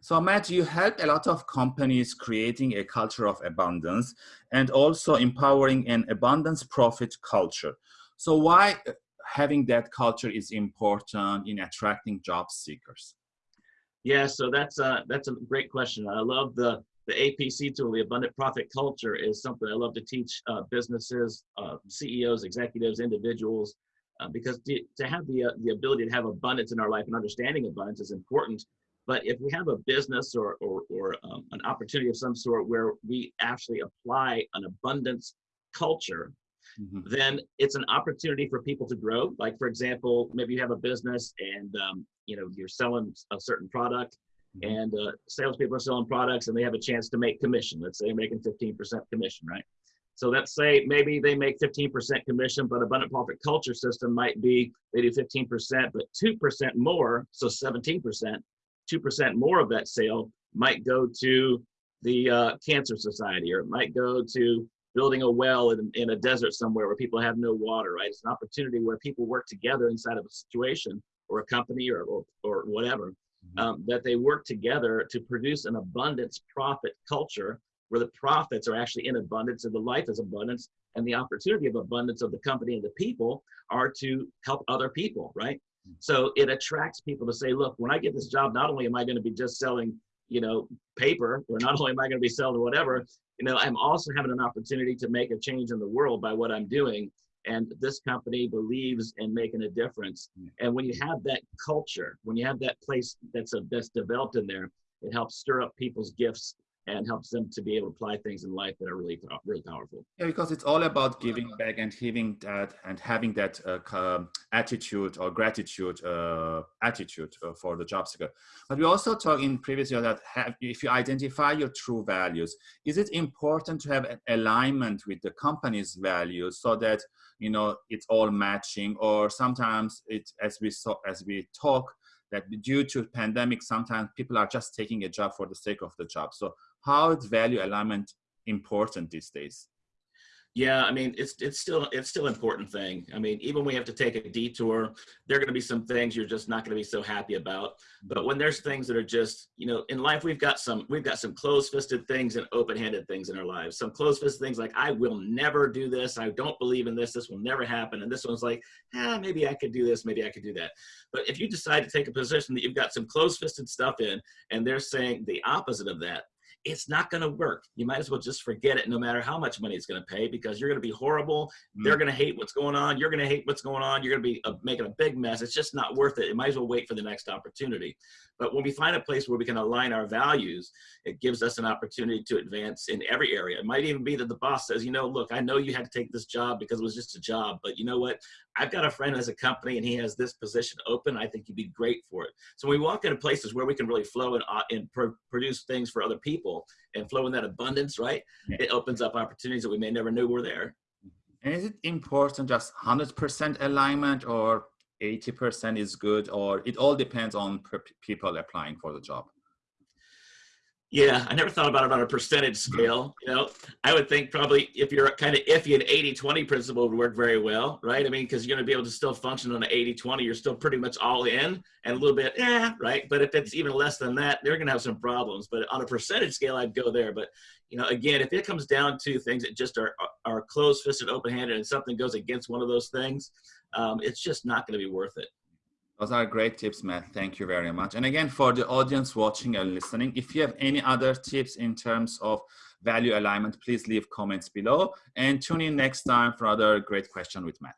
So Matt, you help a lot of companies creating a culture of abundance and also empowering an abundance profit culture. So why having that culture is important in attracting job seekers? Yeah, so that's a, that's a great question. I love the, the APC tool, the abundant profit culture is something I love to teach uh, businesses, uh, CEOs, executives, individuals, uh, because to, to have the, uh, the ability to have abundance in our life and understanding abundance is important. But if we have a business or, or, or um, an opportunity of some sort where we actually apply an abundance culture, mm-hmm. then it's an opportunity for people to grow. Like for example, maybe you have a business and um, you know you're selling a certain product, mm-hmm. and uh, salespeople are selling products and they have a chance to make commission. Let's say they're making 15% commission, right? So let's say maybe they make 15% commission, but abundant profit culture system might be they do 15%, but 2% more, so 17%, 2% more of that sale might go to the uh, Cancer Society or it might go to building a well in, in a desert somewhere where people have no water, right? It's an opportunity where people work together inside of a situation or a company or, or, or whatever, mm-hmm. um, that they work together to produce an abundance profit culture where the profits are actually in abundance and the life is abundance and the opportunity of abundance of the company and the people are to help other people right so it attracts people to say look when i get this job not only am i going to be just selling you know paper or not only am i going to be selling whatever you know i'm also having an opportunity to make a change in the world by what i'm doing. And this company believes in making a difference. And when you have that culture when you have that place that's a, that's developed in there it helps stir up people's gifts and helps them to be able to apply things in life that are really really powerful. Yeah because it's all about giving back and having that and having that uh, attitude or gratitude uh, attitude uh, for the job seeker. But we also talked in previous year that have, if you identify your true values is it important to have an alignment with the company's values so that you know it's all matching? Or sometimes it as we saw as we talk that due to pandemic sometimes people are just taking a job for the sake of the job. So how is value alignment important these days? Yeah, I mean, it's it's still it's still an important thing. I mean, even when we have to take a detour, there are going to be some things you're just not going to be so happy about. But when there's things that are just, you know, in life we've got some we've got some closed-fisted things and open-handed things in our lives. Some closed-fisted things like I will never do this. I don't believe in this. This will never happen. And this one's like, ah, maybe I could do this. Maybe I could do that. But if you decide to take a position that you've got some closed-fisted stuff in, and they're saying the opposite of that, it's not going to work. You might as well just forget it no matter how much money it's going to pay because you're going to be horrible. Mm. They're going to hate what's going on. You're going to hate what's going on. You're going to be uh, making a big mess. It's just not worth it. You might as well wait for the next opportunity. But when we find a place where we can align our values, it gives us an opportunity to advance in every area. It might even be that the boss says, you know, look, I know you had to take this job because it was just a job, but you know what? I've got a friend as a company and he has this position open. I think you'd be great for it. So we walk into places where we can really flow and, uh, and pro produce things for other people and flow in that abundance, right? Yeah. It opens up opportunities that we may never knew were there. And is it important just 100% alignment or 80% is good or it all depends on people applying for the job? Yeah, I never thought about it on a percentage scale. You know, I would think probably if you're kind of iffy, an 80-20 principle would work very well, right? I mean, because you're going to be able to still function on an 80-20. You're still pretty much all in and a little bit, yeah, right? But if it's even less than that, they're going to have some problems. But on a percentage scale, I'd go there. But, you know, again, if it comes down to things that just are, are closed-fisted, open-handed, and something goes against one of those things, um, it's just not going to be worth it. Those are great tips, Matt. Thank you very much. And again, for the audience watching and listening, if you have any other tips in terms of value alignment, please leave comments below and tune in next time for other great question with Matt.